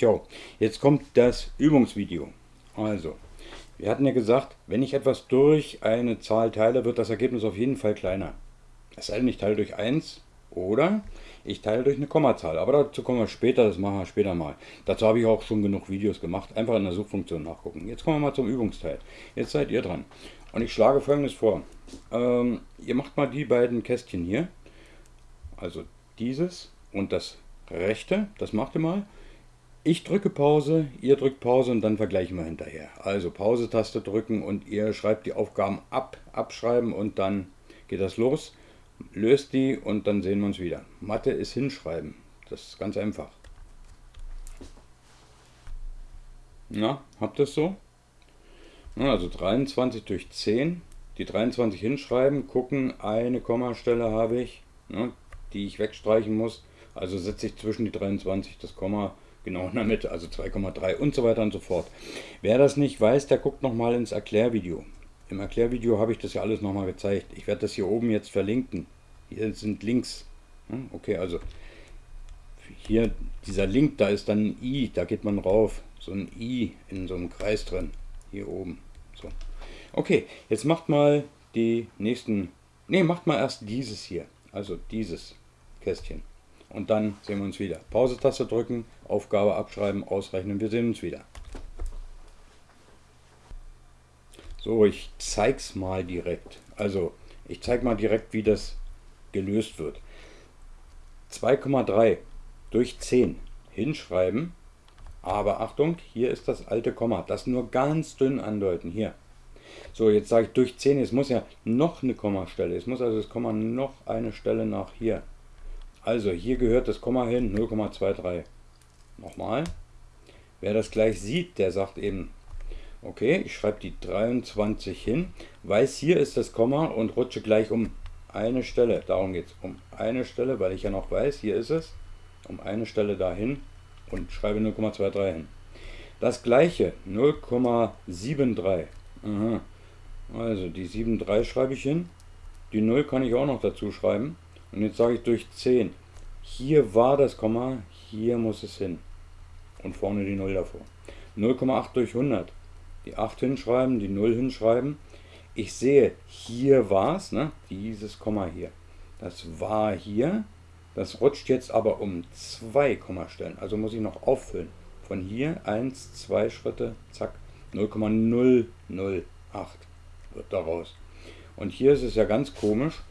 Ciao. Jetzt kommt das Übungsvideo. Also, wir hatten ja gesagt, wenn ich etwas durch eine Zahl teile, wird das Ergebnis auf jeden Fall kleiner. Es sei denn, ich teile durch 1 oder ich teile durch eine Kommazahl. Aber dazu kommen wir später, das machen wir später mal. Dazu habe ich auch schon genug Videos gemacht. Einfach in der Suchfunktion nachgucken. Jetzt kommen wir mal zum Übungsteil. Jetzt seid ihr dran. Und ich schlage folgendes vor. Ähm, ihr macht mal die beiden Kästchen hier. Also dieses und das rechte. Das macht ihr mal. Ich drücke Pause, ihr drückt Pause und dann vergleichen wir hinterher. Also Pause-Taste drücken und ihr schreibt die Aufgaben ab, abschreiben und dann geht das los. Löst die und dann sehen wir uns wieder. Mathe ist hinschreiben. Das ist ganz einfach. Na, habt ihr es so? Also 23 durch 10. Die 23 hinschreiben, gucken, eine Kommastelle habe ich, ne, die ich wegstreichen muss. Also setze ich zwischen die 23 das Komma genau in der Mitte, also 2,3 und so weiter und so fort. Wer das nicht weiß, der guckt nochmal ins Erklärvideo. Im Erklärvideo habe ich das ja alles nochmal gezeigt. Ich werde das hier oben jetzt verlinken. Hier sind Links. Okay, also hier dieser Link, da ist dann ein i, da geht man rauf. So ein i in so einem Kreis drin. Hier oben. So. Okay, jetzt macht mal die nächsten. Ne, macht mal erst dieses hier. Also dieses Kästchen. Und dann sehen wir uns wieder. Pause-Taste drücken, Aufgabe abschreiben, ausrechnen. Wir sehen uns wieder. So, ich zeige es mal direkt. Also, ich zeige mal direkt, wie das gelöst wird. 2,3 durch 10 hinschreiben. Aber Achtung, hier ist das alte Komma. Das nur ganz dünn andeuten. Hier. So, jetzt sage ich durch 10. Es muss ja noch eine Kommastelle. Es muss also das Komma noch eine Stelle nach hier. Also hier gehört das Komma hin, 0,23. Nochmal. Wer das gleich sieht, der sagt eben, okay, ich schreibe die 23 hin, weiß, hier ist das Komma und rutsche gleich um eine Stelle. Darum geht es, um eine Stelle, weil ich ja noch weiß, hier ist es, um eine Stelle dahin und schreibe 0,23 hin. Das gleiche, 0,73. Also die 7,3 schreibe ich hin. Die 0 kann ich auch noch dazu schreiben. Und jetzt sage ich durch 10. Hier war das Komma, hier muss es hin. Und vorne die 0 davor. 0,8 durch 100. Die 8 hinschreiben, die 0 hinschreiben. Ich sehe, hier war es, ne? dieses Komma hier. Das war hier. Das rutscht jetzt aber um 2 Kommastellen. Also muss ich noch auffüllen. Von hier 1, 2 Schritte, zack, 0,008 wird daraus. Und hier ist es ja ganz komisch.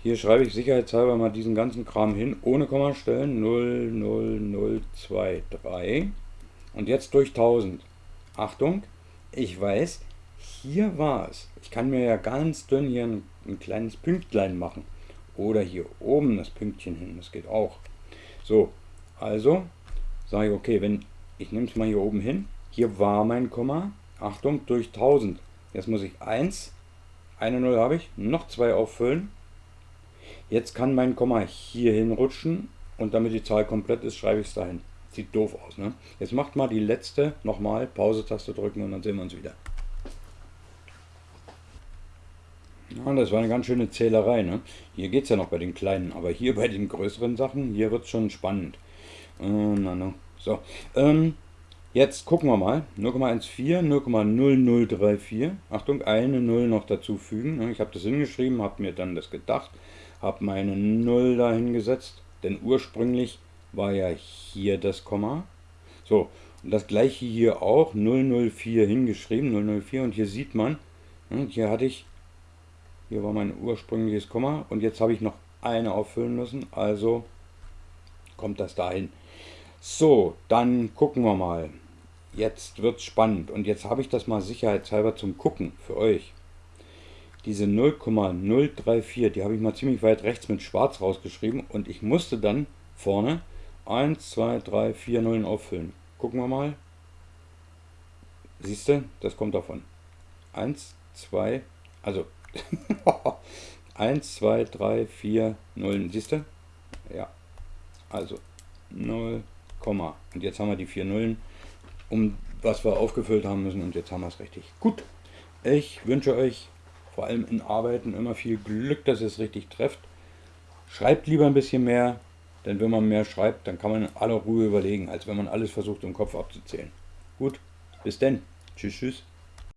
Hier schreibe ich sicherheitshalber mal diesen ganzen Kram hin, ohne Kommastellen, 00023. Und jetzt durch 1000. Achtung, ich weiß, hier war es. Ich kann mir ja ganz dünn hier ein, ein kleines Pünktlein machen. Oder hier oben das Pünktchen hin, das geht auch. So, also sage ich, okay, wenn ich nehme es mal hier oben hin. Hier war mein Komma. Achtung, durch 1000. Jetzt muss ich 1, eine 0 habe ich, noch 2 auffüllen Jetzt kann mein Komma hier hinrutschen und damit die Zahl komplett ist, schreibe ich es dahin. Sieht doof aus. Ne? Jetzt macht mal die letzte nochmal, Pause-Taste drücken und dann sehen wir uns wieder. Ja, das war eine ganz schöne Zählerei. Ne? Hier geht es ja noch bei den kleinen, aber hier bei den größeren Sachen, hier wird es schon spannend. Äh, na, na. So, ähm, jetzt gucken wir mal. 0,14, 0,0034. Achtung, eine 0 noch dazu fügen. Ne? Ich habe das hingeschrieben, habe mir dann das gedacht habe meine 0 dahin gesetzt, denn ursprünglich war ja hier das Komma. So, und das gleiche hier auch, 004 hingeschrieben, 004 und hier sieht man, hm, hier hatte ich, hier war mein ursprüngliches Komma und jetzt habe ich noch eine auffüllen müssen, also kommt das dahin. So, dann gucken wir mal. Jetzt wird es spannend und jetzt habe ich das mal sicherheitshalber zum Gucken für euch diese 0,034, die habe ich mal ziemlich weit rechts mit schwarz rausgeschrieben und ich musste dann vorne 1, 2, 3, 4 Nullen auffüllen. Gucken wir mal. Siehst du, das kommt davon. 1, 2, also 1, 2, 3, 4 Nullen. Siehst du? Ja. Also 0, und jetzt haben wir die 4 Nullen, um was wir aufgefüllt haben müssen und jetzt haben wir es richtig. Gut, ich wünsche euch vor allem in Arbeiten immer viel Glück, dass ihr es richtig trefft. Schreibt lieber ein bisschen mehr, Denn wenn man mehr schreibt, dann kann man in aller Ruhe überlegen, als wenn man alles versucht im Kopf abzuzählen. Gut, bis denn. Tschüss, tschüss.